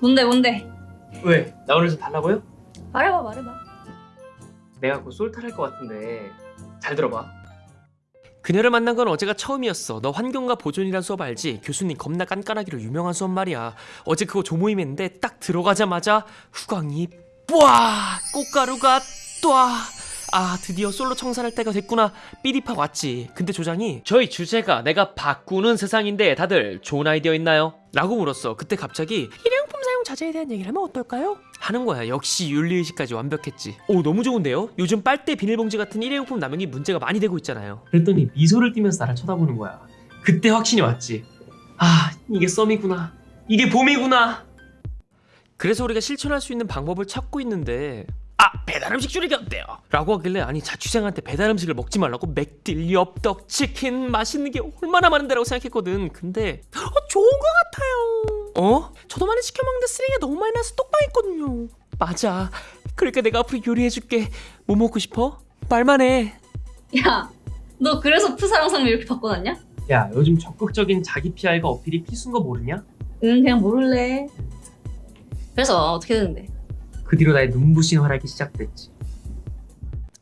뭔데 뭔데? 왜? 나 오늘 좀 달라고요? 말해봐 말해봐. 내가 곧 솔탈 할것 같은데 잘 들어봐 그녀를 만난 건 어제가 처음이었어. 너 환경과 보존이란 수업 알지? 교수님 겁나 깐깐하기로 유명한 수업 말이야. 어제 그거 조모임 했는데 딱 들어가자마자 후광이 뿌아 꽃가루가 뚜아 아 드디어 솔로 청산할 때가 됐구나 삐리파 왔지 근데 조장이 저희 주제가 내가 바꾸는 세상인데 다들 좋은 아이디어 있나요? 라고 물었어 그때 갑자기 사용 자제에 대한 얘기를 하면 어떨까요? 하는 거야. 역시 윤리의식까지 완벽했지. 오 너무 좋은데요? 요즘 빨대 비닐봉지 같은 일회용품 남용이 문제가 많이 되고 있잖아요. 그랬더니 미소를 띠면서 나를 쳐다보는 거야. 그때 확신이 왔지. 아 이게 썸이구나. 이게 봄이구나. 그래서 우리가 실천할 수 있는 방법을 찾고 있는데 아 배달음식 줄이기 어때요? 라고 하길래 아니 자취생한테 배달음식을 먹지 말라고 맥딜, 엽떡, 치킨 맛있는 게 얼마나 많은데 라고 생각했거든. 근데 어, 좋은 것 같아요 어? 저도 많이 시켜먹는데 쓰레기가 너무 많이 나서 똑방했거든요 맞아 그러니까 내가 앞으로 요리해줄게 뭐 먹고 싶어? 말만 해 야, 너 그래서 푸사랑상 이렇게 바꿔놨냐? 야 요즘 적극적인 자기 PR과 어필이 필수인 거 모르냐? 응 그냥 모를래. 그래서 어떻게 되는데? 그 뒤로 나의 눈부신 활약이 시작됐지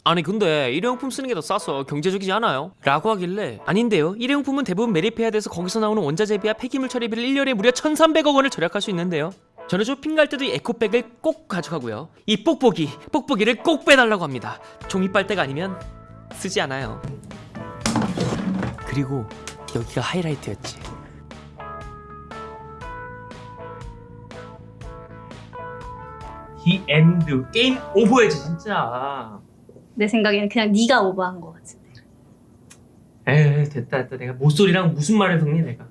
아니 근데 일회용품 쓰는 게 더 싸서 경제적이지 않아요? 라고 하길래 아닌데요. 일회용품은 대부분 매립해야 돼서 거기서 나오는 원자재 비와 폐기물 처리비를 1년에 무려 1300억 원을 절약할 수 있는데요. 저는 쇼핑 갈 때도 이 에코백을 꼭 가져가고요. 이 뽁뽁이, 뽁뽁이를 꼭 빼달라고 합니다. 종이 빨대가 아니면 쓰지 않아요. 그리고 여기가 하이라이트였지. The end game over해지 진짜 내 생각에는 그냥 네가 오버한 것 같은데. 에이 됐다 됐다 내가 모쏠이랑 무슨 말을 섞니 내가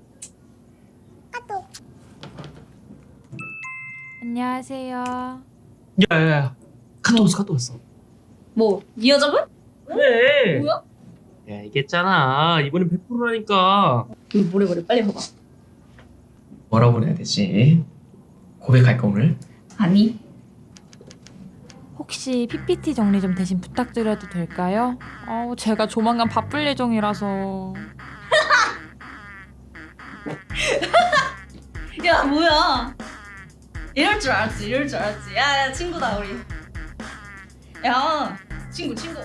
안녕하세요. 야야야 카톡 왔어 카톡 왔어 뭐? 이 여자분? 그래 뭐야? 야 얘기했잖아 이번엔 100%라니까 응, 뭐래 뭐래 빨리 봐봐. 뭐라고 그래야 되지 고백할까 오늘? 아니. 혹시 PPT 정리 좀 대신 부탁드려도 될까요? 어우, 제가 조만간 바쁠 예정이라서. 야 뭐야? 이럴 줄 알았지 이럴 줄 알았지. 야, 야 친구다 우리. 야 친구 친구.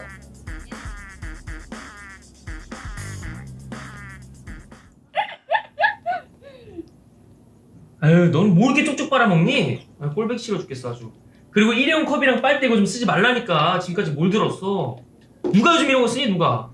아유 넌 뭐 이렇게 쪽쪽 빨아먹니? 아, 꼴백 싫어 죽겠어 아주 그리고 일회용 컵이랑 빨대 이거 좀 쓰지 말라니까 지금까지 뭘 들었어? 누가 요즘 이런 거 쓰니 누가